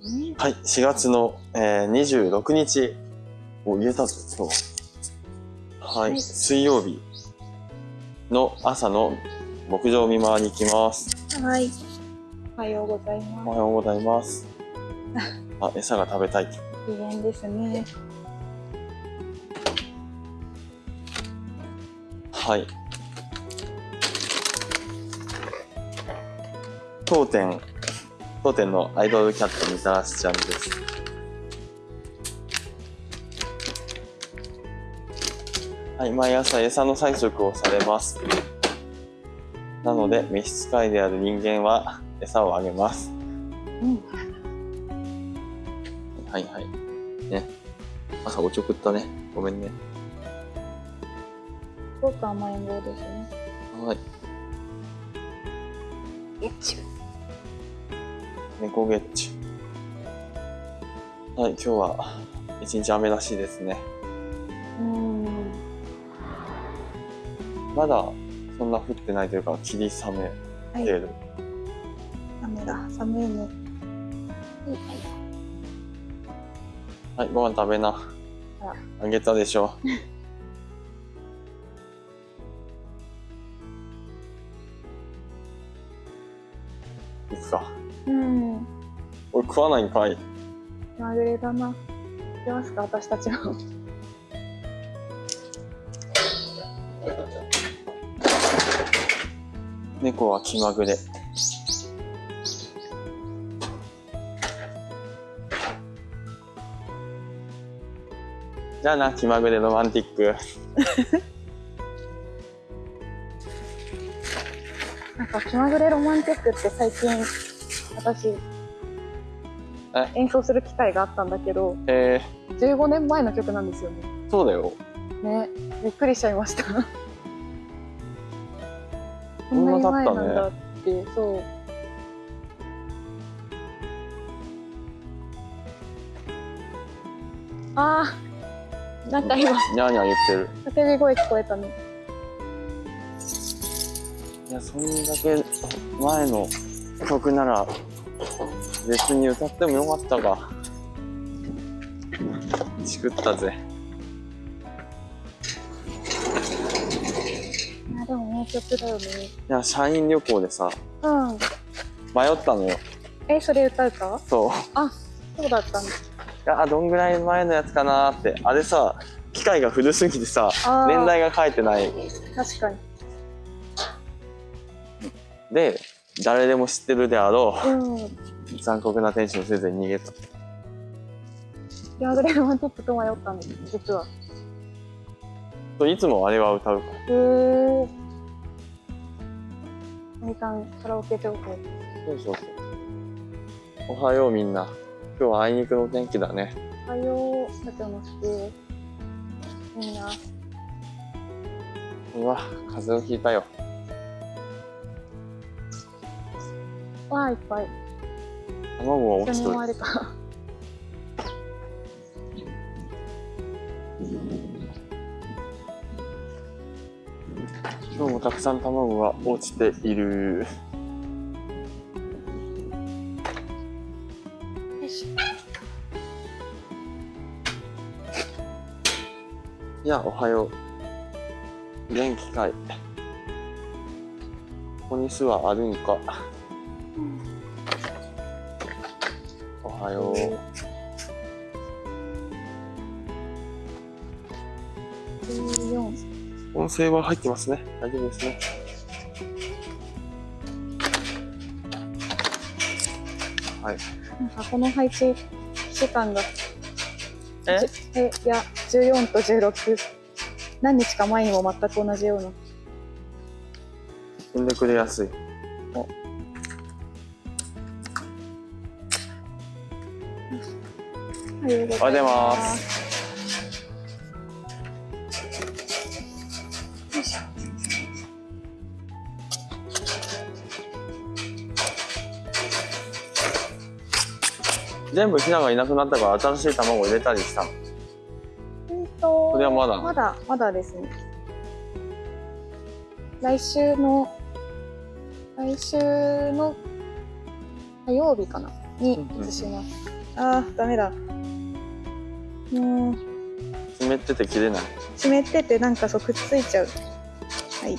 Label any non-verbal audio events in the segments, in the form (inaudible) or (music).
はい、4月の、えー、26日を言えたぞ、今日。はい、はい水曜日の朝の牧場見回りに行きます。はい。おはようございおまはようございます。(laughs) あ、餌が食べたい。す。機嫌ですね。はい。当店、当店のアイドルキャットみたらしちゃんです。はい、毎朝餌の催促をされます。なので、召使いである人間は餌をあげます。うん。はいはい。ね。朝おちょくったね。ごめんね。すごく甘えん坊ですね。はい。よっちゅ猫ゲッチュ。はい、今日は一日雨らしいですね。うん。まだそんな降ってないというか、霧雨はい。程度。雨だ。寒いね。はい。はい、ご飯食べなあ。あげたでしょ。(laughs) いくか。うん。俺食わないんかい。まぐれだな。出ますか、私たちも。猫は気まぐれ。じゃあな、気まぐれロマンティック。(laughs) なんか気まぐれロマンティックって最近私え？演奏する機会があったんだけどえ15年前の曲なんですよね。ー、そうだよ。ね。びっくりしちゃいました。(laughs) ここんなに前なんだって。そう。あー。なんか今ニャーニャー言ってる。叫び声聞こえたね。いや、そんだけ前の曲なら別に歌ってもよかったか。チクったぜ。いやでも名曲だよねいや、社員旅行でさ、うん迷ったのよ。えそれ歌うか？そう。そうだったんだいや、どんぐらい前のやつかなーって。あれさ、機械が古すぎてさ、年代が書いてない。確かにで、誰でも知ってるであろうんう、残酷な天使のせいで逃げた。気まぐれロマンティックと迷ったんです実はいつもあれは歌うから。へえ。みかんカラオケ情報。そうそうそう。おはようみんな。今日はあいにくの天気だね。おはよう、社長の好き。みんな。うわ、風邪をひいたよ。わあ、いっぱい。卵が落ちとる。今日もたくさん卵が落ちている。いや、おはよう。元気かい。ここに巣はあるんか。はよう。音声は入ってますね。大丈夫ですね。はい。なんかこの配置時間が。え？じえ、いや、十四と十六。何日か前にも全く同じような。踏んでくれやすい。おはようございます。全部ヒナがいなくなったから新しい卵入れたりしたの？うんと。それはまだ？まだ、まだですね。来週の、来週の火曜日かな？に移します。あー、ダメだ。もう、湿ってて切れない。湿っててなんかそうくっついちゃう。はい。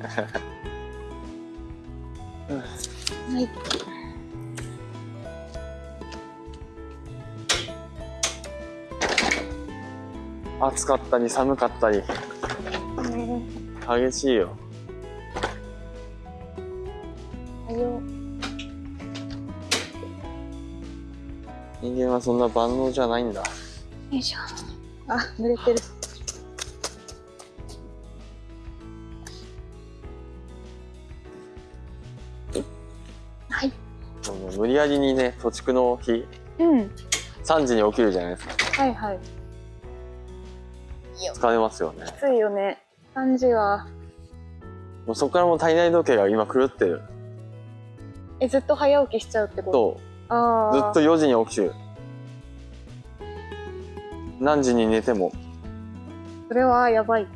はい。暑かったり寒かったり、ね激しいよ。え、はよ。人間はそんな万能じゃないんだ。よいしょ。あ、濡れてる。はい。でも無理やりにね、土地区の日、うん。3時に起きるじゃないですか。はいはい。疲れますよね。きついよね。3時は。もうそこからもう体内時計が今狂ってる。え、ずっと早起きしちゃうってこと？ずっと4時に起きてる。何時に寝ても。それはやばい。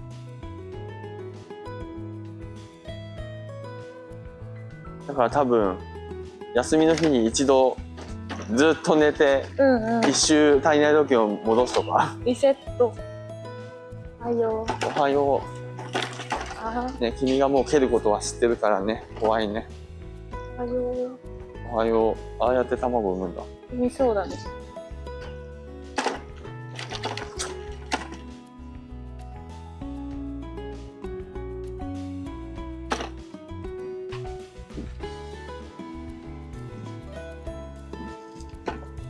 だから多分、休みの日に一度、ずっと寝て、うんうん。一周体内時計を戻すとか。リセット。はよ。おはよあう。ね、君がもう蹴ることは知ってるからね。怖いね。ーはよ。おはよう。ああやって卵を産むんだ。産みそうだね。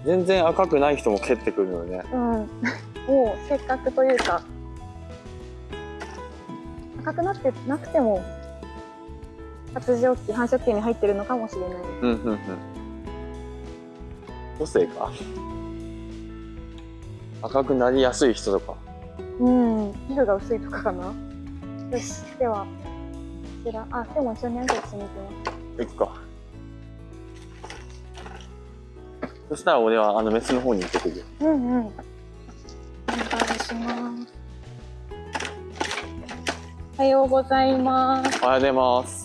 全然赤くない人も蹴ってくるのね。うん。(laughs) もうせっかくというか。赤くなってなくても。発情期、繁殖期に入ってるのかもしれない。うんうんうん。個性か。赤くなりやすい人とか。うん。皮膚が薄いとかかな。よし、では。こちら、あ、でも一緒に挨拶しに行きます。いくか。そしたら俺はあのメスの方に行ってくるよ。うんうん。お願いします。おはようございます。おはようございます。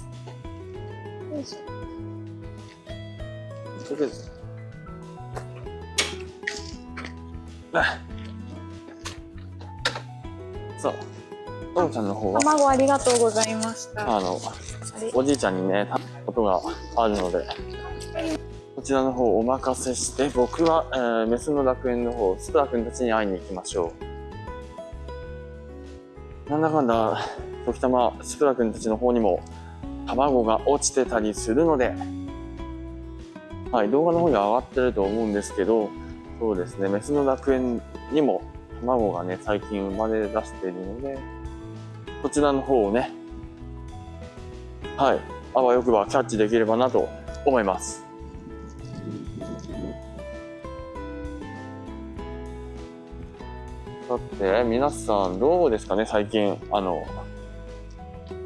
とりあえず。あさあ、トムちゃんの方は、卵ありがとうございました。あの、おじいちゃんにね、頼むことがあるので、こちらの方お任せして、僕は、えーメスの楽園の方、スプラ君たちに会いに行きましょう。なんだかんだ、時たまスプラ君たちの方にも卵が落ちてたりするので、はい、動画の方に上がってると思うんですけど、そうですね、メスの楽園にも卵がね、最近生まれ出しているので、こちらの方をね、はい、あわよくばキャッチできればなと思います。さて、皆さんどうですかね、最近、あの、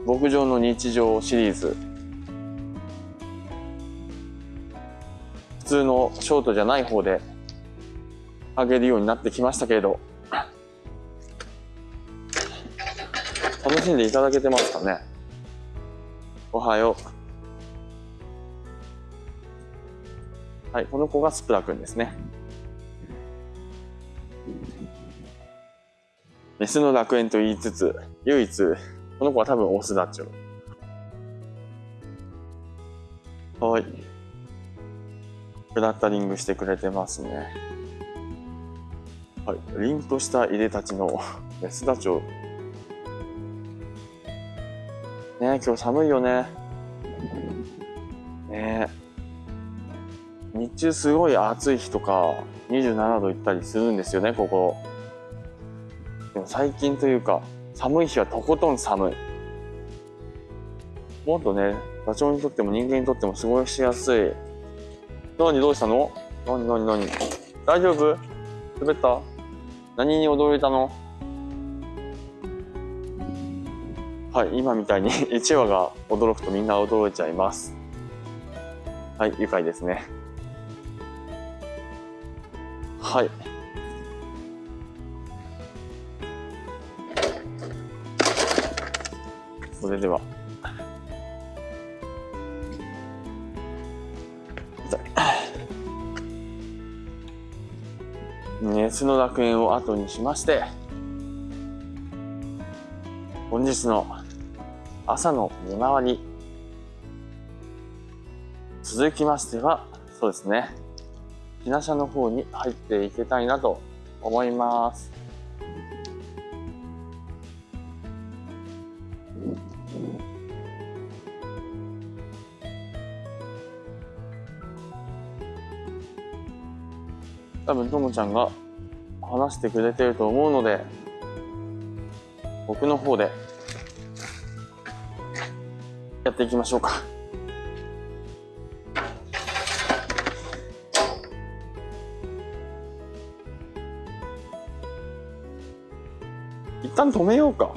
牧場の日常シリーズ。通のショートじゃない方で上げるようになってきましたけれど、楽しんでいただけてますかね？おはよう。はい、この子がスプラ君ですね。メスの楽園と言いつつ、唯一、この子は多分オスだっちょ。はい。クラッタリングしてくれてますね。はい。凛としたいでたちのメスダチョウ。ね、今日寒いよね。ね。日中すごい暑い日とか、27度いったりするんですよね、ここ。でも最近というか、寒い日はとことん寒い。もっとね、ダチョウにとっても人間にとっても過ごしやすい。何どうしたの？何何何？大丈夫？滑った？何に驚いたの？はい、今みたいに (laughs) 1話が驚くとみんな驚いちゃいます。はい、愉快ですね。はい。それでは。熱の楽園を後にしまして、本日の朝の見回り、続きましては、そうですね、ひな車の方に入っていきたいなと思います。多分ともちゃんが話してくれてると思うので僕の方でやっていきましょうか。一旦止めようか。